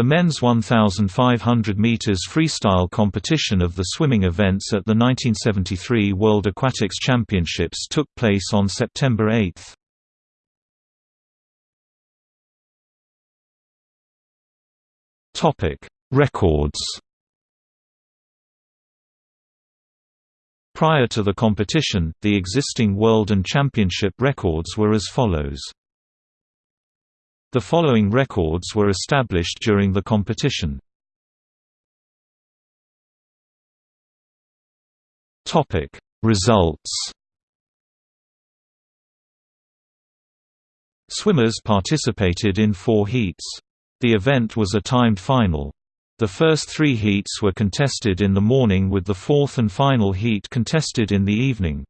The men's 1,500 meters freestyle competition of the swimming events at the 1973 World Aquatics Championships took place on September 8. Topic: Records. Prior to the competition, the existing world and championship records were as follows. The following records were established during the competition. Topic: Results. Swimmers participated in four heats. The event was a timed final. The first three heats were contested in the morning with the fourth and final heat contested in the evening.